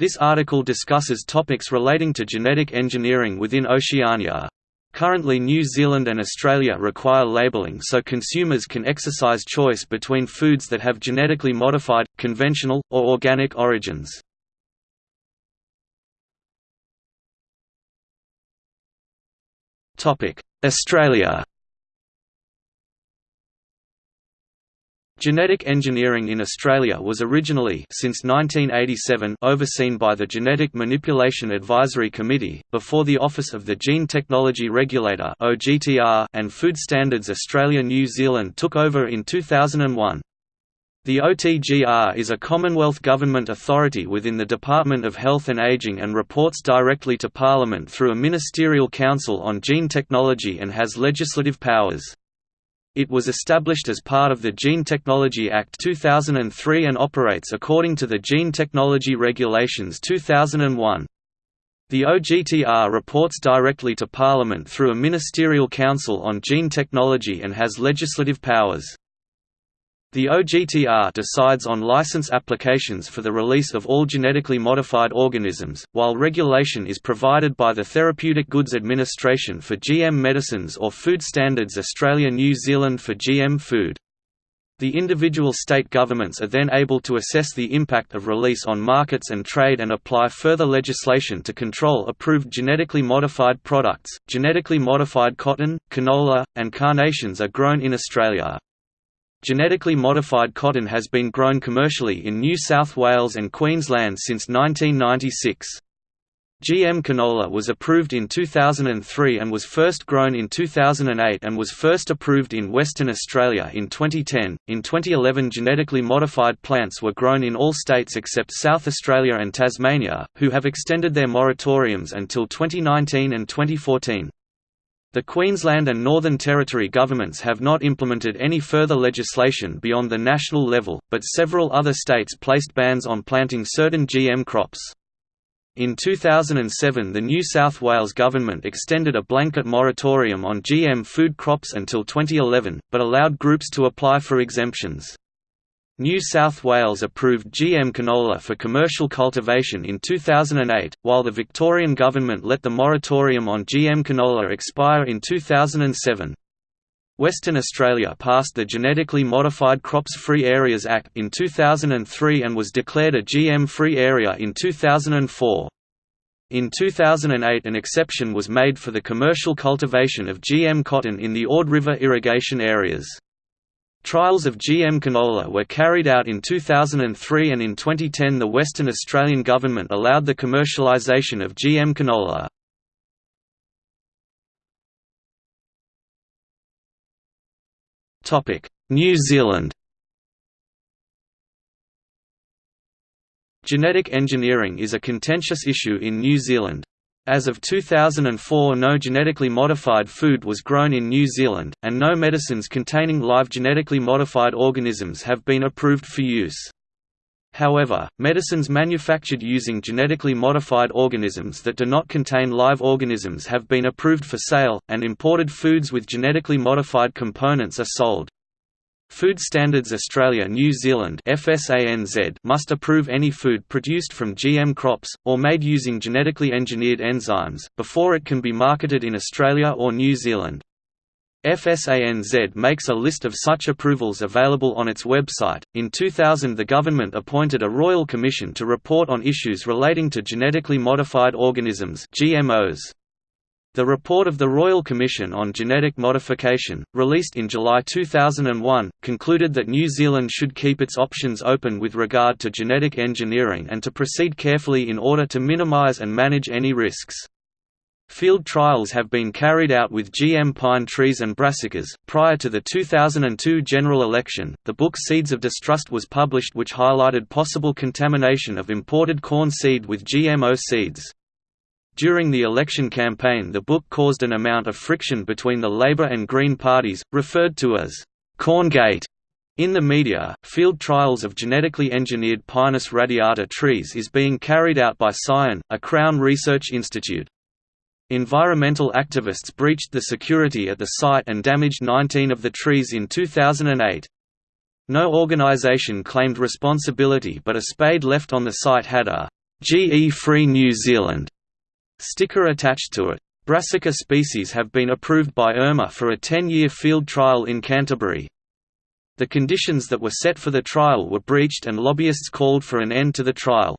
This article discusses topics relating to genetic engineering within Oceania. Currently New Zealand and Australia require labelling so consumers can exercise choice between foods that have genetically modified, conventional, or organic origins. Australia Genetic engineering in Australia was originally since 1987 overseen by the Genetic Manipulation Advisory Committee, before the Office of the Gene Technology Regulator and Food Standards Australia New Zealand took over in 2001. The OGTR is a Commonwealth Government authority within the Department of Health and Ageing and reports directly to Parliament through a Ministerial Council on Gene Technology and has legislative powers. It was established as part of the Gene Technology Act 2003 and operates according to the Gene Technology Regulations 2001. The OGTR reports directly to Parliament through a Ministerial Council on Gene Technology and has legislative powers. The OGTR decides on license applications for the release of all genetically modified organisms, while regulation is provided by the Therapeutic Goods Administration for GM medicines or Food Standards Australia New Zealand for GM food. The individual state governments are then able to assess the impact of release on markets and trade and apply further legislation to control approved genetically modified products. Genetically modified cotton, canola, and carnations are grown in Australia. Genetically modified cotton has been grown commercially in New South Wales and Queensland since 1996. GM canola was approved in 2003 and was first grown in 2008 and was first approved in Western Australia in 2010. In 2011, genetically modified plants were grown in all states except South Australia and Tasmania, who have extended their moratoriums until 2019 and 2014. The Queensland and Northern Territory governments have not implemented any further legislation beyond the national level, but several other states placed bans on planting certain GM crops. In 2007 the New South Wales government extended a blanket moratorium on GM food crops until 2011, but allowed groups to apply for exemptions. New South Wales approved GM canola for commercial cultivation in 2008, while the Victorian government let the moratorium on GM canola expire in 2007. Western Australia passed the Genetically Modified Crops Free Areas Act in 2003 and was declared a GM-free area in 2004. In 2008 an exception was made for the commercial cultivation of GM cotton in the Ord River irrigation areas. Trials of GM canola were carried out in 2003 and in 2010 the Western Australian government allowed the commercialisation of GM canola. New Zealand Genetic engineering is a contentious issue in New Zealand. As of 2004 no genetically modified food was grown in New Zealand, and no medicines containing live genetically modified organisms have been approved for use. However, medicines manufactured using genetically modified organisms that do not contain live organisms have been approved for sale, and imported foods with genetically modified components are sold. Food Standards Australia New Zealand must approve any food produced from GM crops, or made using genetically engineered enzymes, before it can be marketed in Australia or New Zealand. FSANZ makes a list of such approvals available on its website. In 2000, the government appointed a royal commission to report on issues relating to genetically modified organisms (GMOs). The report of the Royal Commission on Genetic Modification, released in July 2001, concluded that New Zealand should keep its options open with regard to genetic engineering and to proceed carefully in order to minimise and manage any risks. Field trials have been carried out with GM pine trees and brassicas. Prior to the 2002 general election, the book Seeds of Distrust was published, which highlighted possible contamination of imported corn seed with GMO seeds. During the election campaign the book caused an amount of friction between the Labour and Green parties, referred to as «Corngate». In the media, field trials of genetically engineered Pinus radiata trees is being carried out by Scion, a Crown Research Institute. Environmental activists breached the security at the site and damaged 19 of the trees in 2008. No organization claimed responsibility but a spade left on the site had a GE Free New Zealand sticker attached to it. Brassica species have been approved by ERMA for a 10-year field trial in Canterbury. The conditions that were set for the trial were breached and lobbyists called for an end to the trial.